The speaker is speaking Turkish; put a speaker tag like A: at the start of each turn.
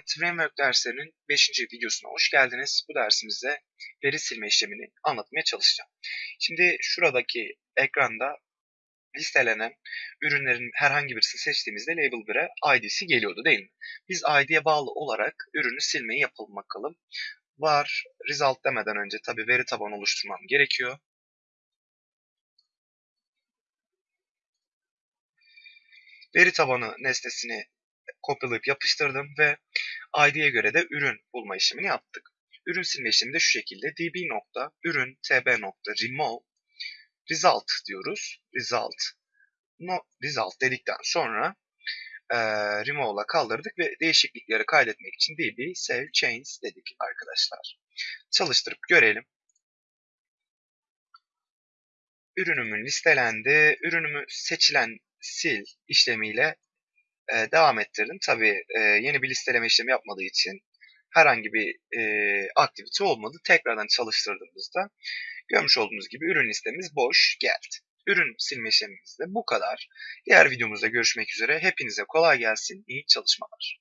A: Evet, Framework derslerinin 5. videosuna hoş geldiniz. Bu dersimizde veri silme işlemini anlatmaya çalışacağım. Şimdi şuradaki ekranda listelenen ürünlerin herhangi birisini seçtiğimizde Label 1'e ID'si geliyordu değil mi? Biz ID'ye bağlı olarak ürünü silmeyi yapalım bakalım. Var, result demeden önce tabi veri tabanı oluşturmam gerekiyor. Veri tabanı nesnesini kopyalayıp yapıştırdım ve ID'ye göre de ürün bulma işlemini yaptık. Ürün silme işlemi de şu şekilde db ürün tb remove result diyoruz. Result no, result dedikten sonra e, remove'la kaldırdık ve değişiklikleri kaydetmek için db save change dedik arkadaşlar. Çalıştırıp görelim. Ürünümün listelendi. Ürünümü seçilen sil işlemiyle e, devam ettirdim. Tabii e, yeni bir listeleme işlemi yapmadığı için herhangi bir e, aktivite olmadı. Tekrardan çalıştırdığımızda görmüş olduğunuz gibi ürün listemiz boş geldi. Ürün silme işlemimiz de bu kadar. Diğer videomuzda görüşmek üzere. Hepinize kolay gelsin. İyi çalışmalar.